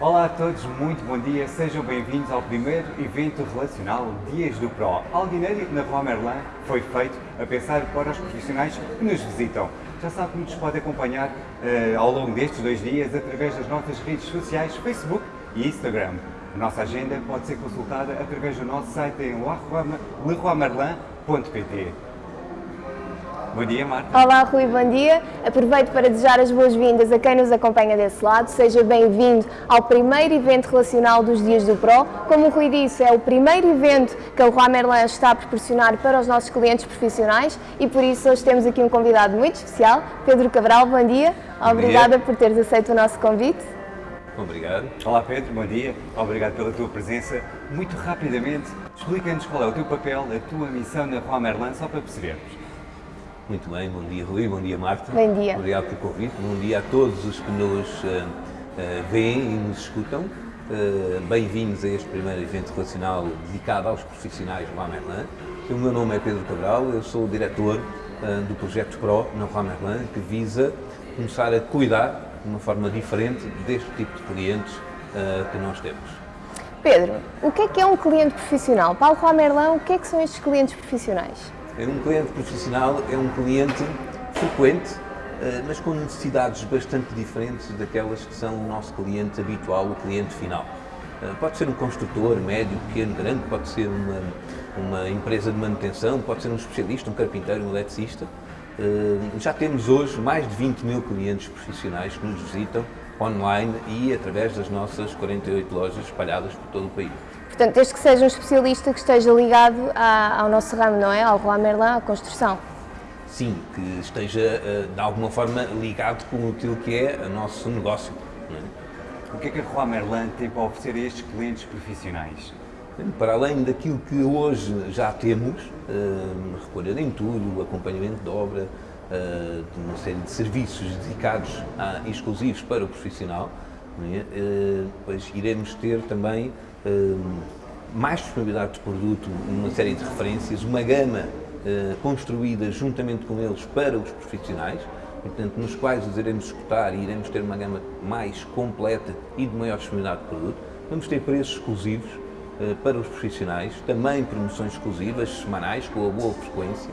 Olá a todos, muito bom dia, sejam bem-vindos ao primeiro evento relacional Dias do Pro. Algo inédito na Rua Merlin foi feito a pensar para os profissionais que nos visitam. Já sabe que nos pode acompanhar uh, ao longo destes dois dias através das nossas redes sociais, Facebook e Instagram. A nossa agenda pode ser consultada através do nosso site em leroymerlin.pt. Bom dia, Marta. Olá, Rui, bom dia. Aproveito para desejar as boas-vindas a quem nos acompanha desse lado. Seja bem-vindo ao primeiro evento relacional dos Dias do Pro. Como o Rui disse, é o primeiro evento que a Leroy Merlin está a proporcionar para os nossos clientes profissionais e por isso hoje temos aqui um convidado muito especial, Pedro Cabral. Bom dia. Bom Obrigada dia. por teres aceito o nosso convite. Obrigado. Olá Pedro, bom dia. Obrigado pela tua presença. Muito rapidamente, explica-nos qual é o teu papel, a tua missão na Rua Merlin, só para percebermos. Muito bem, bom dia Rui, bom dia Marta. Bom dia. Obrigado pelo convite, bom dia a todos os que nos uh, uh, veem e nos escutam. Uh, Bem-vindos a este primeiro evento relacional dedicado aos profissionais do Merlin. O meu nome é Pedro Cabral, eu sou o diretor do projeto PRO na Rua Merlin, que visa começar a cuidar de uma forma diferente deste tipo de clientes que nós temos. Pedro, o que é que é um cliente profissional? Para a Merlin, o que é que são estes clientes profissionais? Um cliente profissional é um cliente frequente, eh, mas com necessidades bastante diferentes daquelas que são o nosso cliente habitual, o cliente final. Eh, pode ser um construtor, médio, pequeno, grande, pode ser uma, uma empresa de manutenção, pode ser um especialista, um carpinteiro, um eletricista. Eh, já temos hoje mais de 20 mil clientes profissionais que nos visitam online e através das nossas 48 lojas espalhadas por todo o país. Portanto, desde que seja um especialista que esteja ligado à, ao nosso ramo, não é? Ao Roi Merlin, à construção. Sim, que esteja eh, de alguma forma ligado com aquilo que é o nosso negócio. É? O que é que a Roi Merlin tem para oferecer a estes clientes profissionais? Para além daquilo que hoje já temos, uh, recolha de entulho, acompanhamento de obra, de uma série de serviços dedicados a, exclusivos para o profissional, é? uh, pois iremos ter também mais disponibilidade de produto, uma série de referências, uma gama construída juntamente com eles para os profissionais, portanto, nos quais os iremos escutar e iremos ter uma gama mais completa e de maior disponibilidade de produto. Vamos ter preços exclusivos para os profissionais, também promoções exclusivas, semanais, com a boa frequência,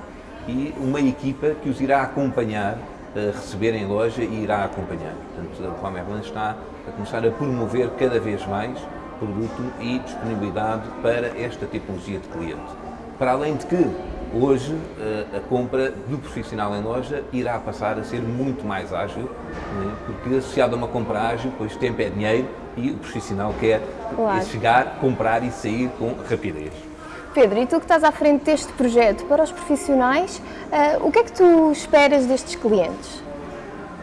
e uma equipa que os irá acompanhar, uh, receber em loja e irá acompanhar. Portanto, a Rua Merlin está a começar a promover cada vez mais produto e disponibilidade para esta tipologia de cliente. Para além de que, hoje, eh, a compra do profissional em loja irá passar a ser muito mais ágil, né, porque associado a uma compra ágil, pois tempo é dinheiro e o profissional quer claro. chegar, comprar e sair com rapidez. Pedro, e tu que estás à frente deste projeto, para os profissionais, uh, o que é que tu esperas destes clientes?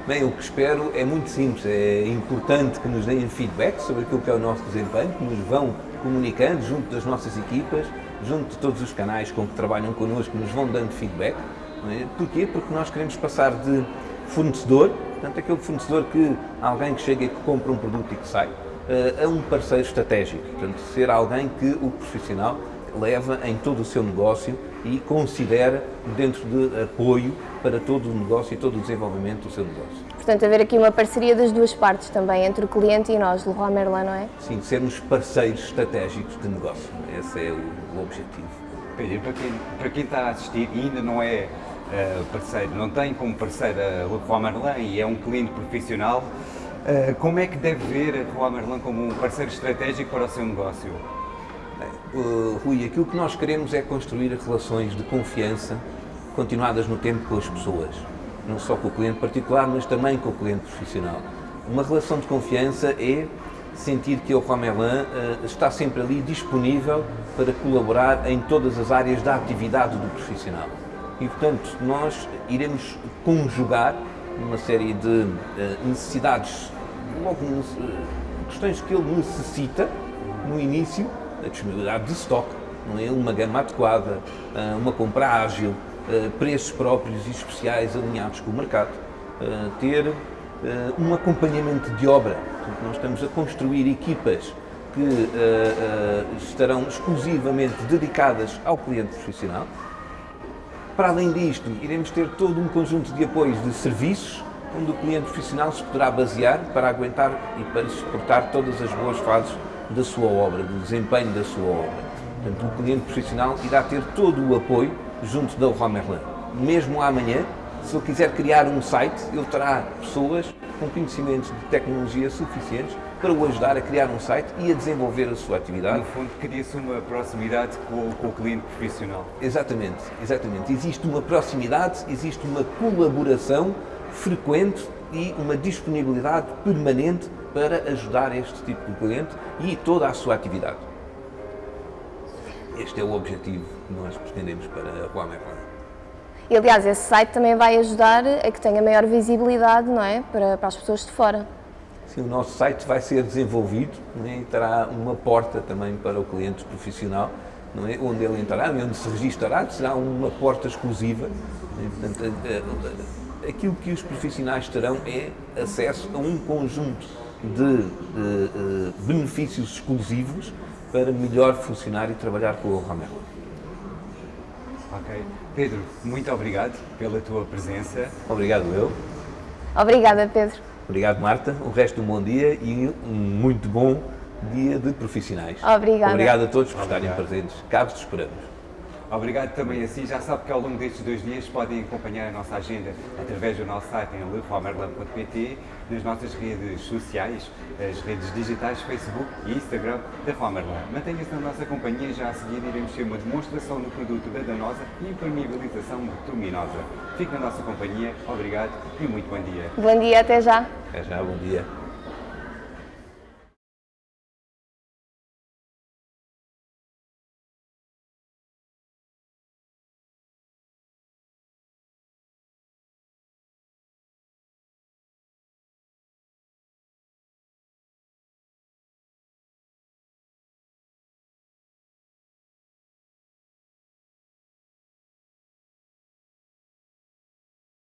Bem, o que espero é muito simples, é importante que nos deem feedback sobre aquilo que é o nosso desempenho, que nos vão comunicando junto das nossas equipas, junto de todos os canais com que trabalham connosco, nos vão dando feedback. É? Porquê? Porque nós queremos passar de fornecedor, portanto aquele fornecedor que alguém que chega e que compra um produto e que sai, eh, a um parceiro estratégico, portanto ser alguém que o profissional leva em todo o seu negócio e considera dentro de apoio para todo o negócio e todo o desenvolvimento do seu negócio. Portanto, haver aqui uma parceria das duas partes também, entre o cliente e nós, Leroy Merlin, não é? Sim, sermos parceiros estratégicos de negócio. Esse é o, o objetivo. Pedro, para quem, para quem está a assistir e ainda não é uh, parceiro, não tem como parceiro a Leroy Merlin e é um cliente profissional, uh, como é que deve ver a Leroy Merlin como um parceiro estratégico para o seu negócio? Uh, Rui, aquilo que nós queremos é construir relações de confiança continuadas no tempo com as pessoas, não só com o cliente particular, mas também com o cliente profissional. Uma relação de confiança é sentir que o Romerlin uh, está sempre ali disponível para colaborar em todas as áreas da atividade do profissional. E, portanto, nós iremos conjugar uma série de uh, necessidades, logo uh, questões que ele necessita no início, a disponibilidade de stock, não é? uma gama adequada, uma compra ágil, eh, preços próprios e especiais alinhados com o mercado, eh, ter um acompanhamento de obra. Portanto, nós estamos a construir equipas que estarão exclusivamente dedicadas ao cliente profissional. Para além disto, iremos ter todo um conjunto de apoios de serviços onde o cliente profissional se poderá basear para aguentar e para suportar todas as boas fases da sua obra, do desempenho da sua obra. Portanto, o cliente profissional irá ter todo o apoio junto da Leroy Merlin. Mesmo amanhã, se ele quiser criar um site, ele terá pessoas com conhecimentos de tecnologia suficientes para o ajudar a criar um site e a desenvolver a sua atividade. No fundo, cria-se uma proximidade com, com, o cliente profissional. Exatamente, exatamente. Existe uma proximidade, existe uma colaboração frequente e uma disponibilidade permanente para ajudar este tipo de cliente e toda a sua atividade. Este é o objetivo que nós pretendemos para a Rua Merlin. E aliás, esse site também vai ajudar a que tenha maior visibilidade não é? para, para as pessoas de fora. Sim, o nosso site vai ser desenvolvido é? e terá uma porta também para o cliente profissional, não é? onde ele entrará, onde se registará, será uma porta exclusiva. É? Portanto, aquilo que os profissionais terão é acesso a um conjunto de, de, de benefícios exclusivos para melhor funcionar e trabalhar com o Romero. Ok. Pedro, muito obrigado pela tua presença. Obrigado eu. Obrigada, Pedro. Obrigado, Marta. O resto um bom dia e um muito bom dia de profissionais. Obrigada. Obrigado a todos por estarem presentes. Cá vos esperamos. Obrigado também a si. Já sabe que ao longo destes dois dias podem acompanhar a nossa agenda através do nosso site em leroymerlin.pt, nas nossas redes sociais, as redes digitais Facebook e Instagram da Romerlan. Mantenha-se na nossa companhia, já a seguir iremos ter uma demonstração do produto da Danosa e impermeabilização bituminosa. Fique na nossa companhia, obrigado e muito bom dia. Bom dia, até já. Até já, bom dia.